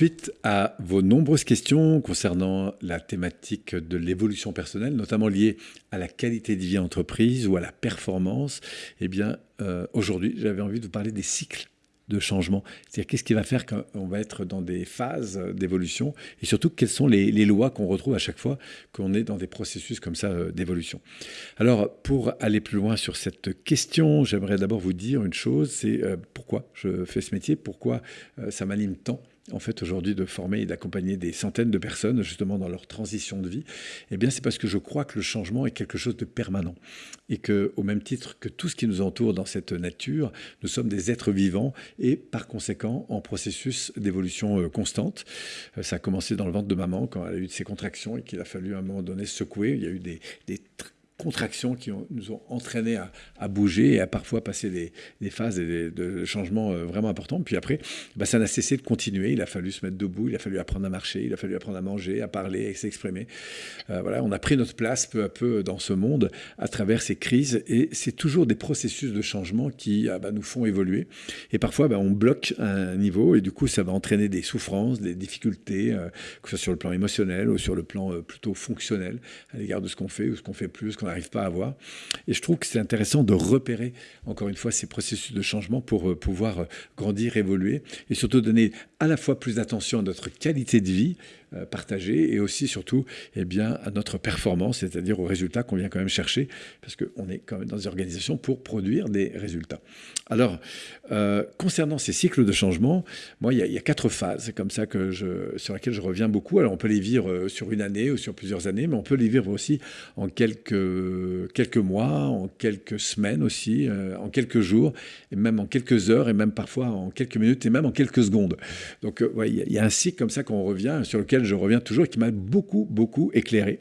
Suite à vos nombreuses questions concernant la thématique de l'évolution personnelle, notamment liée à la qualité de vie entreprise ou à la performance, eh bien, euh, aujourd'hui, j'avais envie de vous parler des cycles de changement. C'est-à-dire qu'est-ce qui va faire qu'on va être dans des phases d'évolution et surtout quelles sont les, lois qu'on retrouve à chaque fois qu'on est dans des processus comme ça euh, d'évolution. Alors pour aller plus loin sur cette question, j'aimerais d'abord vous dire une chose, c'est euh, pourquoi je fais ce métier, pourquoi ça m'anime tant en fait aujourd'hui de former et d'accompagner des centaines de personnes justement dans leur transition de vie, eh bien c'est parce que je crois que le changement est quelque chose de permanent et que au même titre que tout ce qui nous entoure dans cette nature, nous sommes des êtres vivants et par conséquent en processus d'évolution euh, constante. Euh, ça a commencé dans le ventre de maman quand elle a eu ses contractions et qu'il a fallu à un moment donné secouer. Il y a eu des, des contractions qui nous ont entraînés à, bouger et à parfois passer des, phases de changement euh, vraiment importants. Puis après, bah, ça n'a cessé de continuer. Il a fallu se mettre debout, il a fallu apprendre à marcher, il a fallu apprendre à manger, à parler, à s'exprimer. Euh, voilà, on a pris notre place peu à peu dans ce monde à travers ces crises et c'est toujours des processus de changement qui ah, bah, nous font évoluer. Et parfois, bah, on bloque un niveau et du coup, ça va entraîner des souffrances, des difficultés, euh, que ce soit sur le plan émotionnel ou sur le plan plutôt fonctionnel à l'égard de ce qu'on fait ou ce qu'on fait plus, ce qu'on n'arrive pas à voir. Et je trouve que c'est intéressant de repérer, encore une fois, ces processus de changement pour euh, pouvoir euh, grandir, évoluer et surtout donner à la fois plus d'attention à notre qualité de vie, partagée et aussi surtout eh bien, à notre performance, c'est-à-dire aux résultats qu'on vient quand même chercher, parce qu'on est quand même dans des organisations pour produire des résultats. Alors, euh, concernant ces cycles de changement, moi, il y, a, quatre phases comme ça que je, sur lesquelles je reviens beaucoup. Alors, on peut les vivre euh, sur une année ou sur plusieurs années, mais on peut les vivre aussi en quelques, quelques mois, en quelques semaines aussi, en quelques jours, et même en quelques heures, et même parfois en quelques minutes, et même en quelques secondes. Donc, il y, a un cycle comme ça qu'on revient, sur lequel je reviens toujours et qui m'a beaucoup, beaucoup éclairé.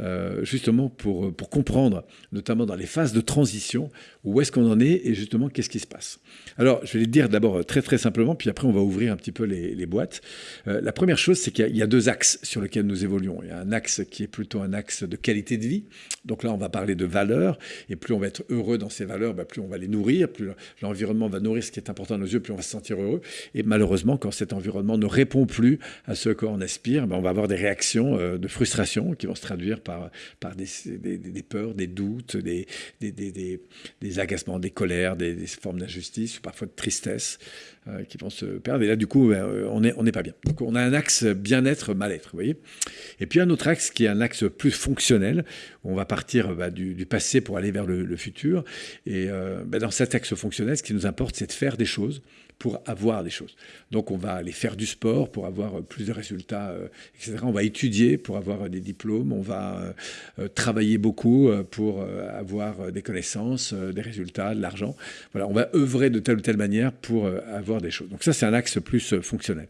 Euh, justement pour, pour comprendre, notamment dans les phases de transition, où est-ce qu'on en est et justement qu'est-ce qui se passe. Alors, je vais le dire d'abord très très simplement, puis après on va ouvrir un petit peu les, les boîtes. Euh, la première chose, c'est qu'il y, a deux axes sur lesquels nous évoluons. Il y a un axe qui est plutôt un axe de qualité de vie. Donc là, on va parler de valeurs, et plus on va être heureux dans ces valeurs, bah, plus on va les nourrir, plus l'environnement va nourrir ce qui est important à nos yeux, plus on va se sentir heureux. Et malheureusement, quand cet environnement ne répond plus à ce qu'on aspire, bah, on va avoir des réactions euh, de frustration qui vont se traduire par, des, peurs, des doutes, des, agacements, des colères, des, formes d'injustice, parfois de tristesse euh, qui vont se perdre. Et là, du coup, euh, on n'est pas bien. Donc, on a un axe bien-être, mal-être, vous voyez. Et puis, un autre axe qui est un axe plus fonctionnel, où on va partir bah, du, passé pour aller vers le, futur. Et euh, bah, dans cet axe fonctionnel, ce qui nous importe, c'est de faire des choses pour avoir des choses. Donc on va aller faire du sport pour avoir plus de résultats, euh, etc. On va étudier pour avoir des diplômes, on va euh, euh, travailler beaucoup pour avoir des connaissances, des résultats, de l'argent. Voilà, on va œuvrer de telle ou telle manière pour avoir des choses. Donc ça, c'est un axe plus fonctionnel.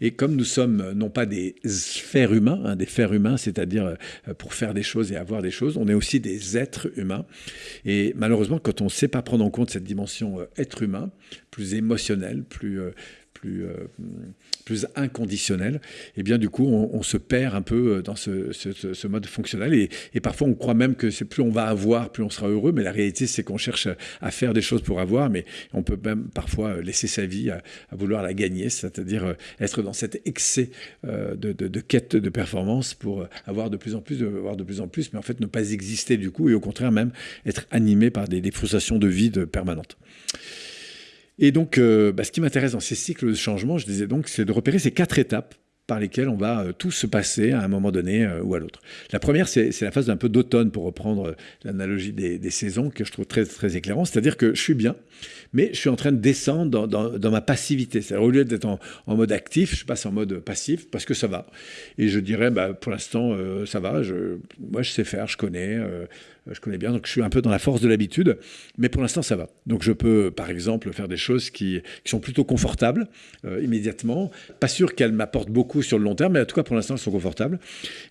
Et comme nous sommes non pas des fers humains, hein, des fers humains, c'est-à-dire pour faire des choses et avoir des choses, on est aussi des êtres humains. Et malheureusement, quand on ne sait pas prendre en compte cette dimension être humain, plus euh, euh, plus inconditionnel, et eh bien du coup on, se perd un peu euh, dans ce, mode fonctionnel et, parfois on croit même que plus on va avoir, plus on sera heureux, mais la réalité c'est qu'on cherche à faire des choses pour avoir, mais on peut même parfois laisser sa vie à, vouloir la gagner, c'est-à-dire être dans cet excès de, quête de performance pour avoir de plus en plus, avoir de plus en plus, mais en fait ne pas exister du coup et au contraire même être animé par des, des frustrations de vie permanentes. Et donc, euh, bah, ce qui m'intéresse dans ces cycles de changement, je disais donc, c'est de repérer ces quatre étapes par lesquelles on va euh, tous se passer à un moment donné euh, ou à l'autre. La première, c'est la phase d'un peu d'automne, pour reprendre l'analogie des, saisons, que je trouve très, très éclairant. C'est-à-dire que je suis bien, mais je suis en train de descendre dans, ma passivité. C'est-à-dire, au lieu d'être en, mode actif, je passe en mode passif parce que ça va. Et je dirais, bah, pour l'instant, ça va. Moi, je sais faire, je connais je connais bien, donc je suis un peu dans la force de l'habitude, mais pour l'instant ça va. Donc je peux par exemple faire des choses qui, sont plutôt confortables euh, immédiatement, pas sûr qu'elles m'apportent beaucoup sur le long terme, mais en tout cas pour l'instant elles sont confortables.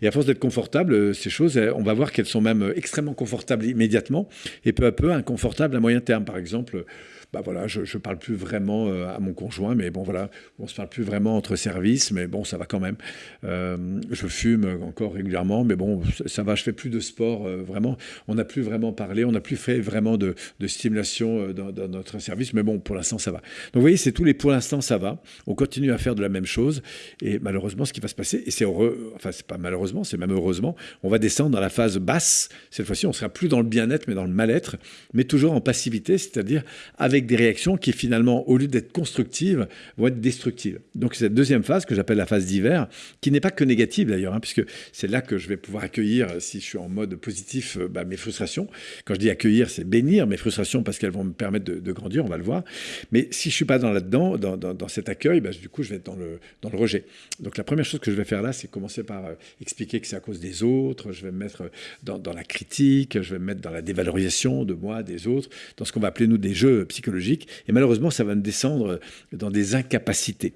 Et à force d'être confortables, euh, ces choses, on va voir qu'elles sont même extrêmement confortables immédiatement et peu à peu inconfortables à moyen terme. Par exemple, bah voilà, je ne parle plus vraiment euh, à mon conjoint, mais bon voilà, on se parle plus vraiment entre services, mais bon, ça va quand même. Euh, je fume encore régulièrement, mais bon, ça va, je fais plus de sport, euh, vraiment. On n'a plus vraiment parlé, on n'a plus fait vraiment de, stimulation dans, notre service, mais bon, pour l'instant, ça va. Donc vous voyez, c'est tous les pour l'instant, ça va. On continue à faire de la même chose, et malheureusement, ce qui va se passer, et c'est heureux, enfin, c'est pas malheureusement, c'est même heureusement, on va descendre dans la phase basse. Cette fois-ci, on sera plus dans le bien-être, mais dans le mal-être, mais toujours en passivité, c'est-à-dire avec des réactions qui finalement, au lieu d'être constructives, vont être destructives. Donc cette deuxième phase que j'appelle la phase d'hiver, qui n'est pas que négative d'ailleurs, hein, puisque c'est là que je vais pouvoir accueillir, euh, si je suis en mode positif, euh, bah, mes frustrations. Quand je dis accueillir, c'est bénir mes frustrations parce qu'elles vont me permettre de, grandir, on va le voir. Mais si je suis pas dans là-dedans, dans, cet accueil, bah, du coup, je vais être dans le, rejet. Donc la première chose que je vais faire là, c'est commencer par euh, expliquer que c'est à cause des autres, je vais me mettre dans, dans la critique, je vais me mettre dans la dévalorisation de moi, des autres, dans ce qu'on va appeler nous des jeux psychologiques et malheureusement, ça va me descendre dans des incapacités.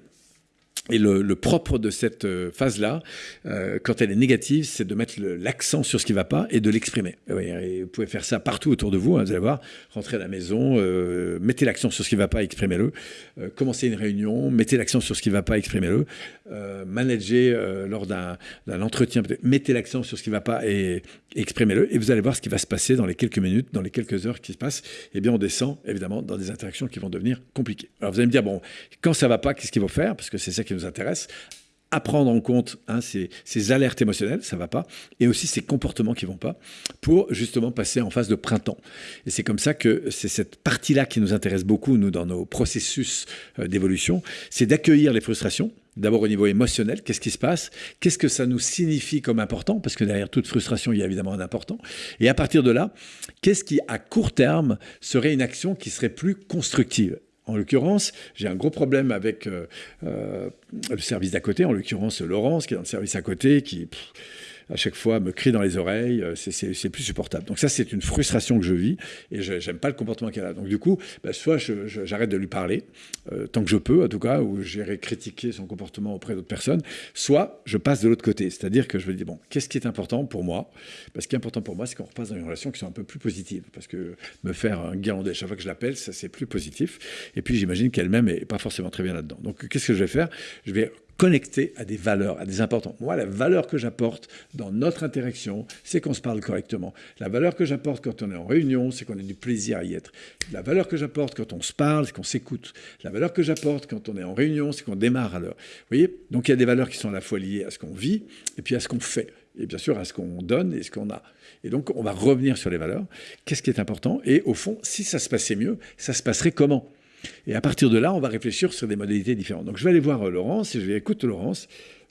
Et le, propre de cette euh, phase-là, euh, quand elle est négative, c'est de mettre l'accent sur ce qui ne va pas et de l'exprimer. vous pouvez faire ça partout autour de vous, hein, vous allez voir, rentrer à la maison, euh, mettez l'accent sur ce qui ne va pas, exprimez-le. commencez une réunion, mettez l'accent sur ce qui ne va pas, exprimez-le. manager lors d'un entretien, mettez l'accent sur ce qui ne va pas et, exprimez-le. Et vous allez voir ce qui va se passer dans les quelques minutes, dans les quelques heures qui se passent. Eh bien, on descend évidemment dans des interactions qui vont devenir compliquées. Alors vous allez me dire, bon, quand ça ne va pas, qu'est-ce qu'il faut faire? Parce que c'est ça qui nous intéresse à prendre en compte hein, ces, alertes émotionnelles, ça va pas, et aussi ces comportements qui vont pas, pour justement passer en phase de printemps. Et c'est comme ça que c'est cette partie-là qui nous intéresse beaucoup, nous, dans nos processus euh, d'évolution, c'est d'accueillir les frustrations, D'abord au niveau émotionnel, qu'est-ce qui se passe Qu'est-ce que ça nous signifie comme important Parce que derrière toute frustration, il y a évidemment un important. Et à partir de là, qu'est-ce qui, à court terme, serait une action qui serait plus constructive? En l'occurrence, j'ai un gros problème avec euh, euh, le service d'à côté, en l'occurrence Laurence, qui est dans le service à côté, qui à chaque fois me crie dans les oreilles, euh, c'est plus supportable. Donc ça, c'est une frustration que je vis et je n'aime pas le comportement qu'elle a. Donc du coup, bah, soit j'arrête de lui parler, euh, tant que je peux en tout cas, ou j'irai critiquer son comportement auprès d'autres personnes, soit je passe de l'autre côté. C'est-à-dire que je me dis, bon, qu'est-ce qui est important pour moi? Parce ce est important pour moi, c'est qu'on repasse dans une relation qui soit un peu plus positive. Parce que me faire un guirlandais chaque fois que je l'appelle, ça c'est plus positif. Et puis j'imagine qu'elle-même est pas forcément très bien là-dedans. Donc qu'est-ce que je vais faire? Je vais connecté à des valeurs, à des importants. Moi, la valeur que j'apporte dans notre interaction, c'est qu'on se parle correctement. La valeur que j'apporte quand on est en réunion, c'est qu'on ait du plaisir à y être. La valeur que j'apporte quand on se parle, c'est qu'on s'écoute. La valeur que j'apporte quand on est en réunion, c'est qu'on démarre à l'heure. Vous voyez? Donc il y a des valeurs qui sont à la fois liées à ce qu'on vit et puis à ce qu'on fait. Et bien sûr à ce qu'on donne et ce qu'on a. Et donc on va revenir sur les valeurs. Qu'est-ce qui est important? Et au fond, si ça se passait mieux, ça se passerait comment? Et à partir de là, on va réfléchir sur des modalités différentes. Donc je vais aller voir euh, Laurence et je vais écouter Laurence.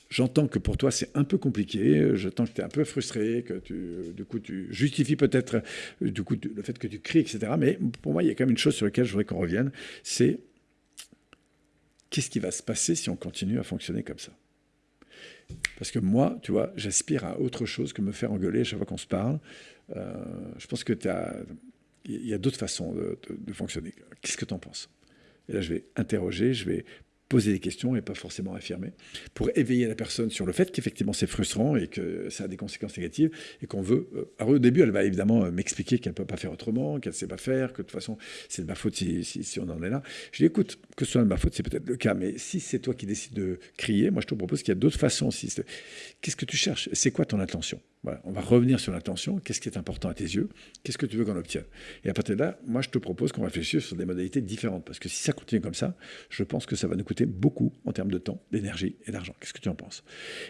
J'entends que pour toi c'est un peu compliqué, j'entends que tu es un peu frustré, que tu, du coup tu justifies peut-être euh, du coup le fait que tu cries, etc. Mais pour moi, il y a quand même une chose sur laquelle je voudrais qu'on revienne, c'est qu'est-ce qui va se passer si on continue à fonctionner comme ça? Parce que moi, tu vois, j'aspire à autre chose que me faire engueuler à chaque fois qu'on se parle. Euh, je pense que tu as il y a d'autres façons de, fonctionner. Qu'est-ce que tu en penses? Et là, je vais interroger, je vais poser des questions et pas forcément affirmer, pour éveiller la personne sur le fait qu'effectivement c'est frustrant et que ça a des conséquences négatives et qu'on veut... Euh, alors au début, elle va évidemment euh, m'expliquer qu'elle ne peut pas faire autrement, qu'elle ne sait pas faire, que de toute façon c'est de ma faute si, si, on en est là. Je dis écoute, que ce soit de ma faute, c'est peut-être le cas, mais si c'est toi qui décides de crier, moi je te propose qu'il y a d'autres façons. Qu'est-ce que tu cherches? C'est quoi ton intention? On va revenir sur l'intention. Qu'est-ce qui est important à tes yeux? Qu'est-ce que tu veux qu'on obtienne? Et à partir de là, moi, je te propose qu'on réfléchisse sur des modalités différentes. Parce que si ça continue comme ça, je pense que ça va nous coûter beaucoup en termes de temps, d'énergie et d'argent. Qu'est-ce que tu en penses?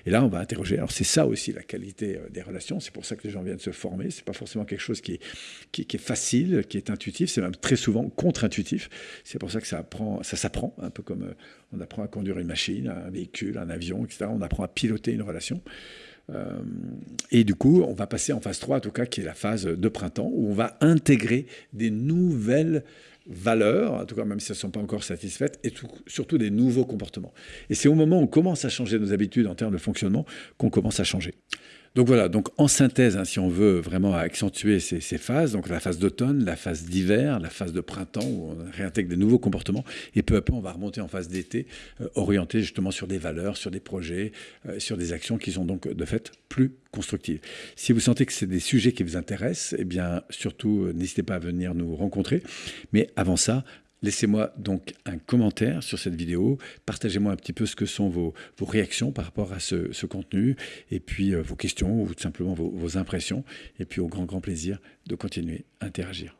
Et là, on va interroger. Alors, c'est ça aussi la qualité euh, des relations. C'est pour ça que les gens viennent se former. C'est pas forcément quelque chose qui est, qui, est facile, qui est intuitif. C'est même très souvent contre-intuitif. C'est pour ça que ça, apprend, ça s'apprend, un peu comme euh, on apprend à conduire une machine, un véhicule, un avion, etc. On apprend à piloter une relation. Euh, et du coup, on va passer en phase 3, en tout cas, qui est la phase de printemps, où on va intégrer des nouvelles valeurs, en tout cas même si elles ne sont pas encore satisfaites, et surtout des nouveaux comportements. Et c'est au moment où on commence à changer nos habitudes en termes de fonctionnement qu'on commence à changer. Donc voilà, donc en synthèse, hein, si on veut vraiment accentuer ces, phases, donc la phase d'automne, la phase d'hiver, la phase de printemps, où on réintègre des nouveaux comportements, et peu à peu on va remonter en phase d'été, euh, orienté justement sur des valeurs, sur des projets, euh, sur des actions qui sont donc de fait plus constructives. Si vous sentez que c'est des sujets qui vous intéressent, eh bien surtout n'hésitez pas à venir nous rencontrer. Mais avant ça, Laissez-moi donc un commentaire sur cette vidéo, partagez-moi un petit peu ce que sont vos, réactions par rapport à ce, contenu, et puis euh, vos questions ou tout simplement vos, vos impressions, et puis au grand grand plaisir de continuer à interagir.